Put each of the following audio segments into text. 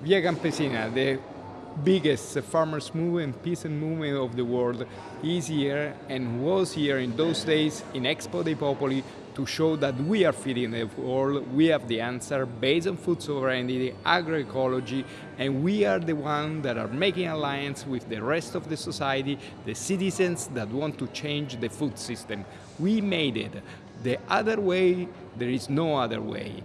Via Campesina, the biggest farmers movement, peasant movement of the world, is here and was here in those days in Expo dei Popoli to show that we are feeding the world, we have the answer based on food sovereignty, agroecology, and we are the ones that are making alliance with the rest of the society, the citizens that want to change the food system. We made it. The other way, there is no other way.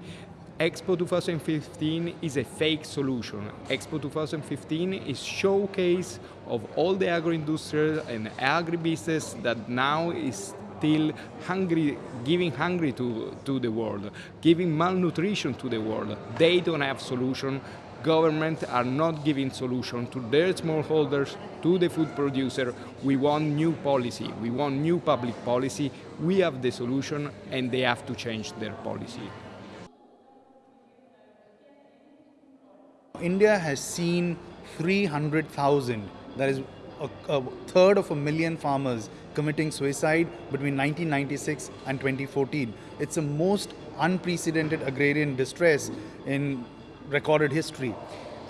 Expo 2015 is a fake solution. Expo 2015 is showcase of all the agro-industrial and agribusiness that now is still hungry, giving hungry to, to the world, giving malnutrition to the world. They don't have solution. Government are not giving solution to their smallholders, to the food producer. We want new policy. We want new public policy. We have the solution and they have to change their policy. India has seen 300,000, that is a, a, third of a million farmers committing suicide between 1996 and 2014. It's the most unprecedented agrarian distress in recorded history.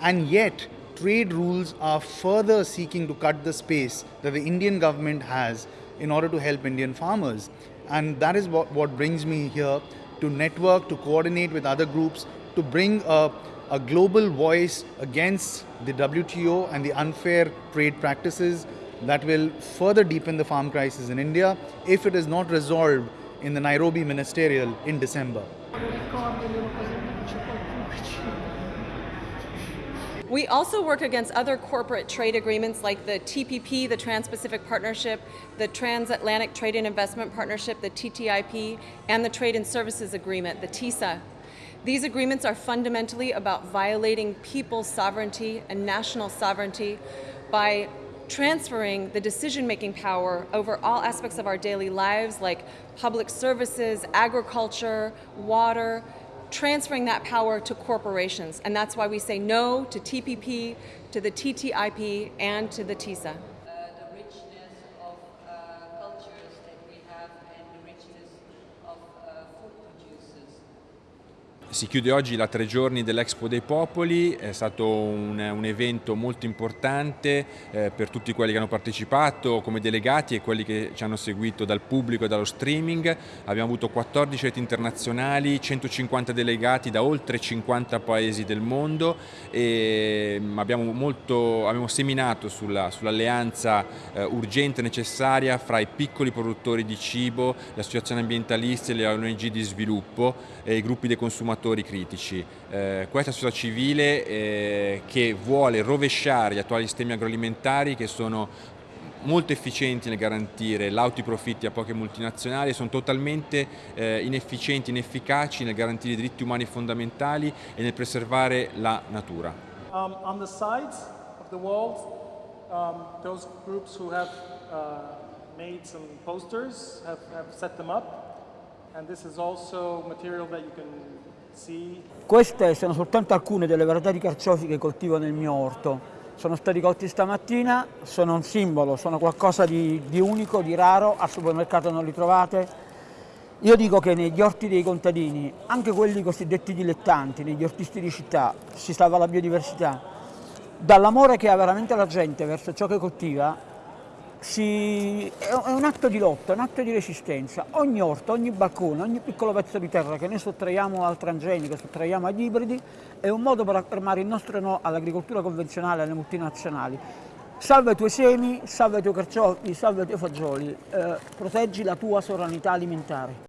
And yet, trade rules are further seeking to cut the space that the Indian government has in order to help Indian farmers. And that is what, what brings me here to network, to coordinate with other groups, to bring a a global voice against the WTO and the unfair trade practices that will further deepen the farm crisis in India if it is not resolved in the Nairobi Ministerial in December. We also work against other corporate trade agreements like the TPP, the Trans-Pacific Partnership, the Transatlantic Trade and Investment Partnership, the TTIP, and the Trade and Services Agreement, the TISA. These agreements are fundamentally about violating people's sovereignty and national sovereignty by transferring the decision-making power over all aspects of our daily lives like public services, agriculture, water, transferring that power to corporations. And that's why we say no to TPP, to the TTIP, and to the TISA. Si chiude oggi la tre giorni dell'Expo dei Popoli, è stato un, un evento molto importante eh, per tutti quelli che hanno partecipato come delegati e quelli che ci hanno seguito dal pubblico e dallo streaming. Abbiamo avuto 14 reti internazionali, 150 delegati da oltre 50 paesi del mondo e mm, abbiamo, molto, abbiamo seminato sull'alleanza sull eh, urgente e necessaria fra i piccoli produttori di cibo, le associazioni ambientaliste, le ONG di sviluppo e i gruppi dei consumatori fattori critici. Eh, questa società civile eh, che vuole rovesciare gli attuali sistemi agroalimentari che sono molto efficienti nel garantire lauti profitti a poche multinazionali sono totalmente eh, inefficienti, inefficaci nel garantire i diritti umani fondamentali e nel preservare la natura. Um, on the sides of the walls, um, those groups who have uh, made some posters have, have set them up and this is also material that you can queste sono soltanto alcune delle varietà di carciofi che coltivo nel mio orto. Sono stati colti stamattina, sono un simbolo, sono qualcosa di, di unico, di raro, al supermercato non li trovate. Io dico che negli orti dei contadini, anche quelli cosiddetti dilettanti, negli ortisti di città, si salva la biodiversità. Dall'amore che ha veramente la gente verso ciò che coltiva, si, è un atto di lotta, un atto di resistenza. Ogni orto, ogni balcone, ogni piccolo pezzo di terra che noi sottraiamo al transgenico, sottraiamo agli ibridi, è un modo per affermare il nostro no all'agricoltura convenzionale, alle multinazionali. Salva i tuoi semi, salva i tuoi carciofi, salva i tuoi fagioli, eh, proteggi la tua sovranità alimentare.